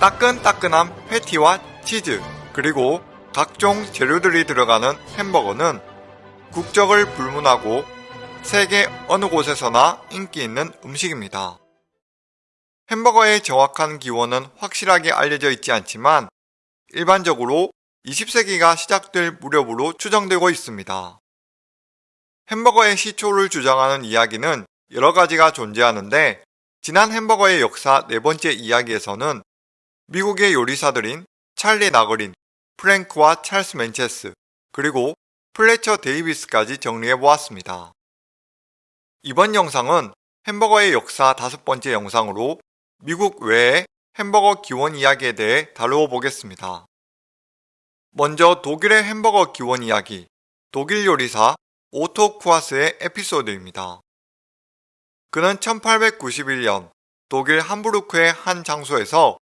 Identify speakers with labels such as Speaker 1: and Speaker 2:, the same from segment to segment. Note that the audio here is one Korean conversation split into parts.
Speaker 1: 따끈따끈한 패티와 치즈 그리고 각종 재료들이 들어가는 햄버거는 국적을 불문하고 세계 어느 곳에서나 인기 있는 음식입니다. 햄버거의 정확한 기원은 확실하게 알려져 있지 않지만 일반적으로 20세기가 시작될 무렵으로 추정되고 있습니다. 햄버거의 시초를 주장하는 이야기는 여러 가지가 존재하는데 지난 햄버거의 역사 네 번째 이야기에서는 미국의 요리사들인 찰리 나거린, 프랭크와 찰스 맨체스, 그리고 플래처 데이비스까지 정리해 보았습니다. 이번 영상은 햄버거의 역사 다섯 번째 영상으로 미국 외의 햄버거 기원 이야기에 대해 다루어 보겠습니다. 먼저 독일의 햄버거 기원 이야기, 독일 요리사 오토 쿠아스의 에피소드입니다. 그는 1891년 독일 함부르크의 한 장소에서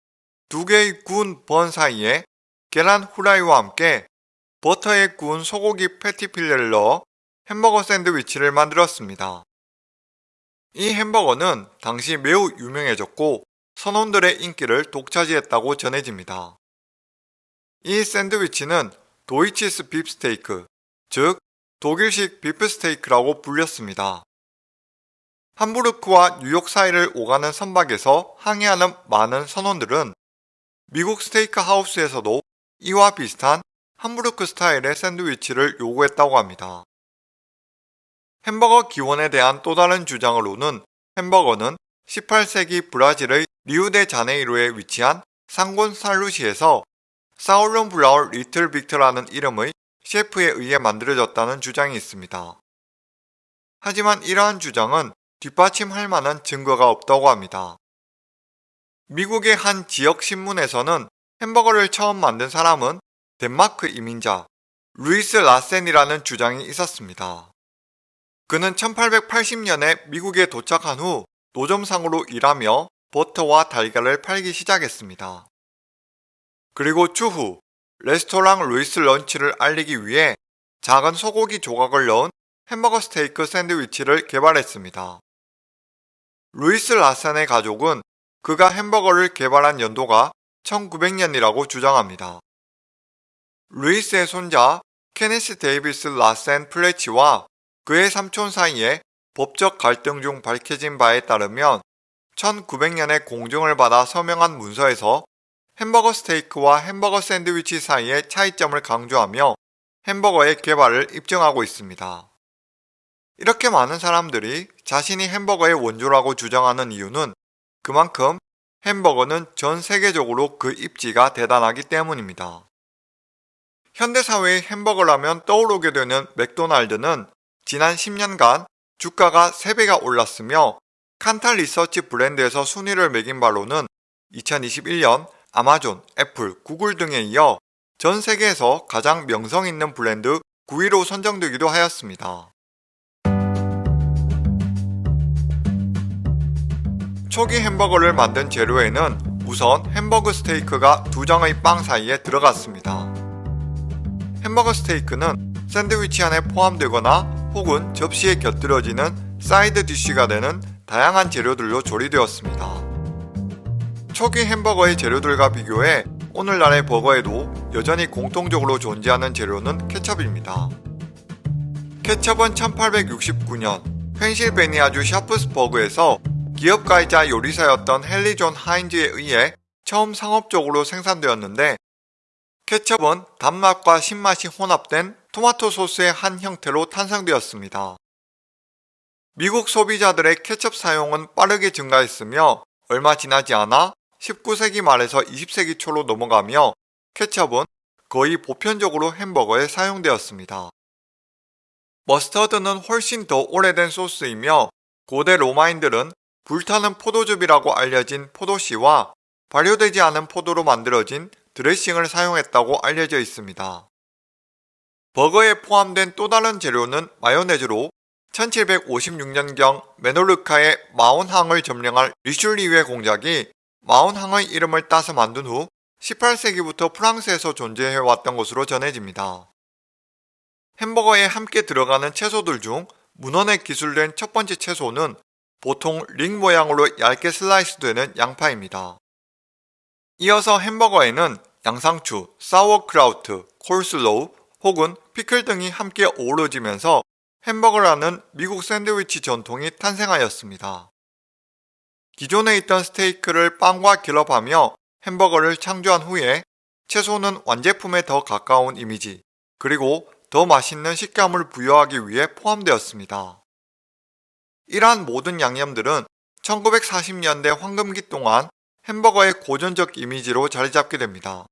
Speaker 1: 두 개의 구운 번 사이에 계란 후라이와 함께 버터에 구운 소고기 패티 필레를 넣어 햄버거 샌드위치를 만들었습니다. 이 햄버거는 당시 매우 유명해졌고 선원들의 인기를 독차지했다고 전해집니다. 이 샌드위치는 도이치스 빕스테이크, 즉 독일식 비프스테이크라고 불렸습니다. 함부르크와 뉴욕 사이를 오가는 선박에서 항해하는 많은 선원들은 미국 스테이크 하우스에서도 이와 비슷한 함부르크 스타일의 샌드위치를 요구했다고 합니다. 햄버거 기원에 대한 또 다른 주장으로는 햄버거는 18세기 브라질의 리우데 자네이로에 위치한 상곤 살루시에서 사울론 브라울 리틀 빅터라는 이름의 셰프에 의해 만들어졌다는 주장이 있습니다. 하지만 이러한 주장은 뒷받침할 만한 증거가 없다고 합니다. 미국의 한 지역 신문에서는 햄버거를 처음 만든 사람은 덴마크 이민자 루이스 라센이라는 주장이 있었습니다. 그는 1880년에 미국에 도착한 후 노점상으로 일하며 버터와 달걀을 팔기 시작했습니다. 그리고 추후 레스토랑 루이스 런치를 알리기 위해 작은 소고기 조각을 넣은 햄버거 스테이크 샌드위치를 개발했습니다. 루이스 라센의 가족은 그가 햄버거를 개발한 연도가 1900년이라고 주장합니다. 루이스의 손자 케네스 데이비스 라센 플래치와 그의 삼촌 사이에 법적 갈등 중 밝혀진 바에 따르면 1900년에 공증을 받아 서명한 문서에서 햄버거 스테이크와 햄버거 샌드위치 사이의 차이점을 강조하며 햄버거의 개발을 입증하고 있습니다. 이렇게 많은 사람들이 자신이 햄버거의 원조라고 주장하는 이유는 그만큼 햄버거는 전 세계적으로 그 입지가 대단하기 때문입니다. 현대사회의 햄버거라면 떠오르게 되는 맥도날드는 지난 10년간 주가가 3배가 올랐으며 칸타 리서치 브랜드에서 순위를 매긴 바로는 2021년 아마존, 애플, 구글 등에 이어 전 세계에서 가장 명성 있는 브랜드 9위로 선정되기도 하였습니다. 초기 햄버거를 만든 재료에는 우선 햄버거 스테이크가 두 장의 빵 사이에 들어갔습니다. 햄버거 스테이크는 샌드위치 안에 포함되거나 혹은 접시에 곁들여지는 side dish가 되는 다양한 재료들로 조리되었습니다. 초기 햄버거의 재료들과 비교해 오늘날의 버거에도 여전히 공통적으로 존재하는 재료는 케첩입니다. 케첩은 1869년 펜실베니아주 샤프스버그에서 기업가이자 요리사였던 헨리 존 하인즈에 의해 처음 상업적으로 생산되었는데 케첩은 단맛과 신맛이 혼합된 토마토 소스의 한 형태로 탄생되었습니다. 미국 소비자들의 케첩 사용은 빠르게 증가했으며 얼마 지나지 않아 19세기 말에서 20세기 초로 넘어가며 케첩은 거의 보편적으로 햄버거에 사용되었습니다. 머스터드는 훨씬 더 오래된 소스이며 고대 로마인들은 불타는 포도즙이라고 알려진 포도씨와 발효되지 않은 포도로 만들어진 드레싱을 사용했다고 알려져 있습니다. 버거에 포함된 또 다른 재료는 마요네즈로 1756년경 메노르카의 마온항을 점령할 리슐리의 공작이 마온항의 이름을 따서 만든 후 18세기부터 프랑스에서 존재해왔던 것으로 전해집니다. 햄버거에 함께 들어가는 채소들 중 문헌에 기술된 첫 번째 채소는 보통 링 모양으로 얇게 슬라이스되는 양파입니다. 이어서 햄버거에는 양상추, 사워크라우트, 콜슬로우 혹은 피클 등이 함께 어우러지면서 햄버거라는 미국 샌드위치 전통이 탄생하였습니다. 기존에 있던 스테이크를 빵과 결합하며 햄버거를 창조한 후에 채소는 완제품에 더 가까운 이미지, 그리고 더 맛있는 식감을 부여하기 위해 포함되었습니다. 이러한 모든 양념들은 1940년대 황금기 동안 햄버거의 고전적 이미지로 자리 잡게 됩니다.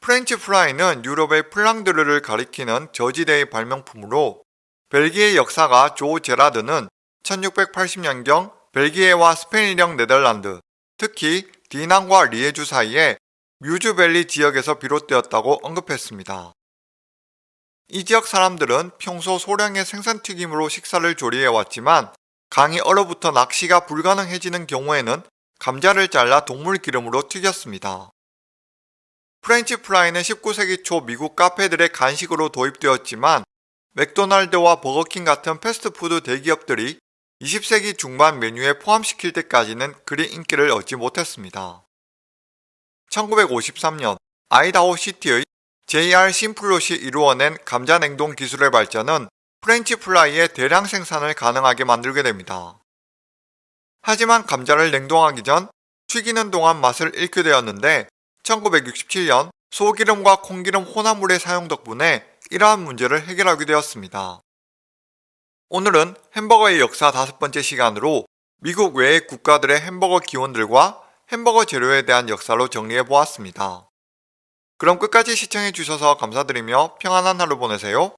Speaker 1: 프렌치 프라이는 유럽의 플랑드르를 가리키는 저지대의 발명품으로 벨기에 역사가 조 제라드는 1680년경 벨기에와 스페인령 네덜란드, 특히 디난과 리에주 사이에 뮤즈밸리 지역에서 비롯되었다고 언급했습니다. 이 지역 사람들은 평소 소량의 생선튀김으로 식사를 조리해왔지만 강이 얼어붙어 낚시가 불가능해지는 경우에는 감자를 잘라 동물 기름으로 튀겼습니다. 프렌치 프라이는 19세기 초 미국 카페들의 간식으로 도입되었지만 맥도날드와 버거킹 같은 패스트푸드 대기업들이 20세기 중반 메뉴에 포함시킬 때까지는 그리 인기를 얻지 못했습니다. 1953년 아이다호 시티의 JR 심플롯이 이루어낸 감자 냉동 기술의 발전은 프렌치 프라이의 대량 생산을 가능하게 만들게 됩니다. 하지만 감자를 냉동하기 전 튀기는 동안 맛을 잃게 되었는데 1967년 소기름과 콩기름 혼합물의 사용 덕분에 이러한 문제를 해결하게 되었습니다. 오늘은 햄버거의 역사 다섯 번째 시간으로 미국 외의 국가들의 햄버거 기원들과 햄버거 재료에 대한 역사로 정리해 보았습니다. 그럼 끝까지 시청해 주셔서 감사드리며 평안한 하루 보내세요.